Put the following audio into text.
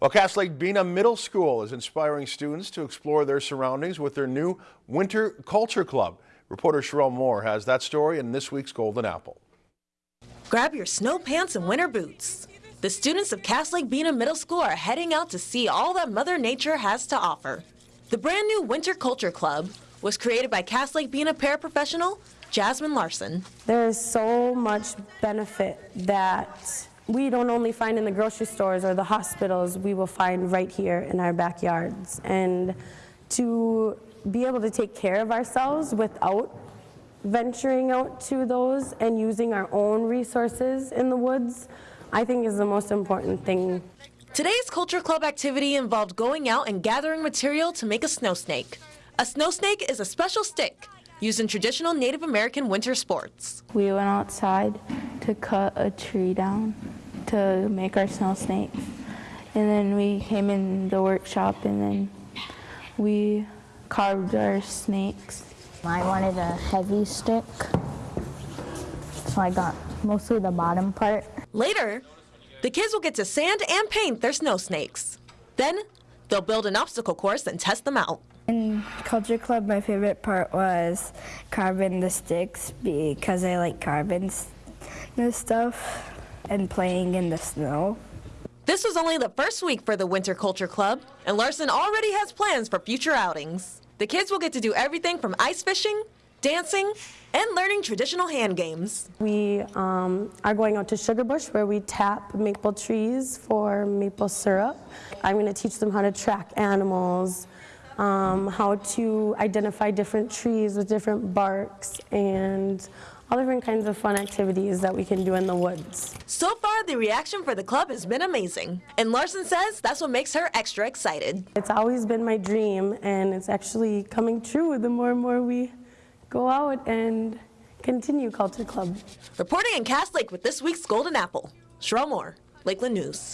Well, Cass Lake Bena Middle School is inspiring students to explore their surroundings with their new Winter Culture Club. Reporter Sherelle Moore has that story in this week's Golden Apple. Grab your snow pants and winter boots. The students of Cass Lake Bena Middle School are heading out to see all that Mother Nature has to offer. The brand new Winter Culture Club was created by Cass Lake Bena paraprofessional Jasmine Larson. There is so much benefit that we don't only find in the grocery stores or the hospitals, we will find right here in our backyards. And to be able to take care of ourselves without venturing out to those and using our own resources in the woods, I think is the most important thing. Today's Culture Club activity involved going out and gathering material to make a snow snake. A snow snake is a special stick used in traditional Native American winter sports. We went outside to cut a tree down to make our snow snakes. And then we came in the workshop and then we carved our snakes. I wanted a heavy stick, so I got mostly the bottom part. Later, the kids will get to sand and paint their snow snakes. Then, they'll build an obstacle course and test them out. In Culture Club, my favorite part was carving the sticks because I like carving this stuff and playing in the snow. This was only the first week for the Winter Culture Club, and Larson already has plans for future outings. The kids will get to do everything from ice fishing, dancing, and learning traditional hand games. We um, are going out to Sugarbush where we tap maple trees for maple syrup. I'm going to teach them how to track animals, um, how to identify different trees with different barks, and all different kinds of fun activities that we can do in the woods. So far, the reaction for the club has been amazing. And Larson says that's what makes her extra excited. It's always been my dream, and it's actually coming true the more and more we go out and continue Culture Club. Reporting in Cass Lake with this week's Golden Apple, Sherelle Moore, Lakeland News.